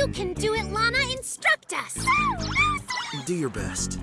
You can do it, Lana! Instruct us! Do your best.